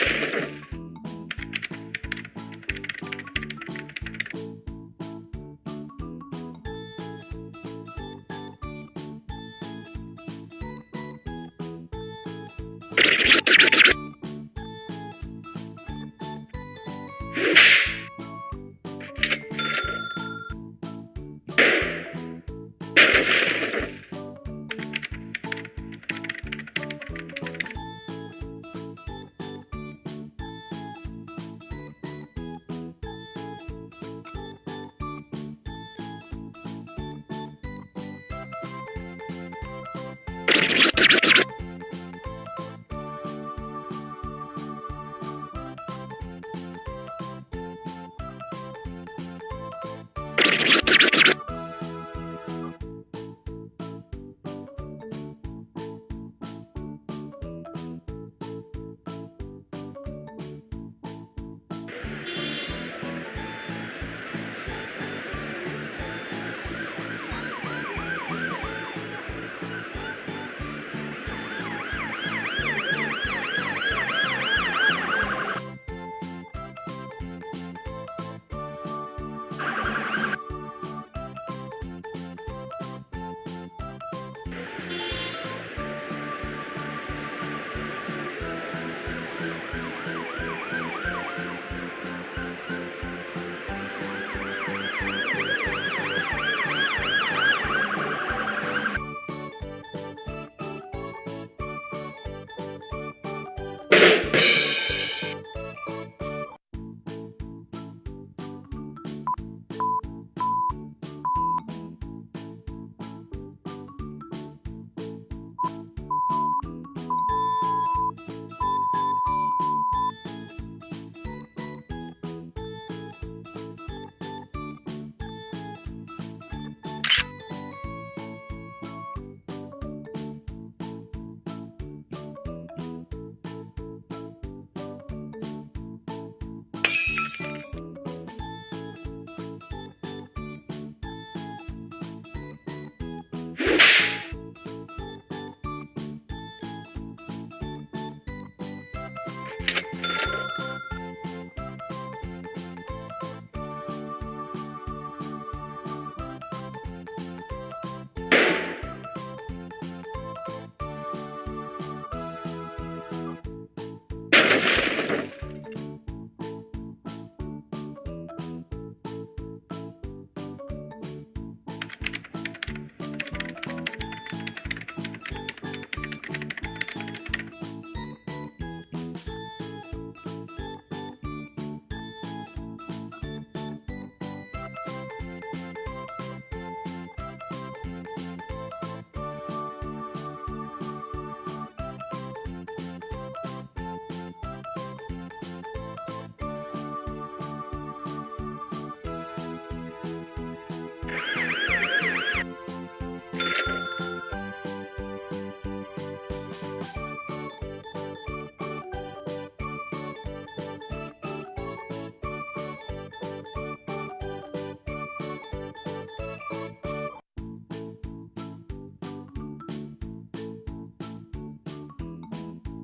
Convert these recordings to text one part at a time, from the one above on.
you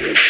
Bye.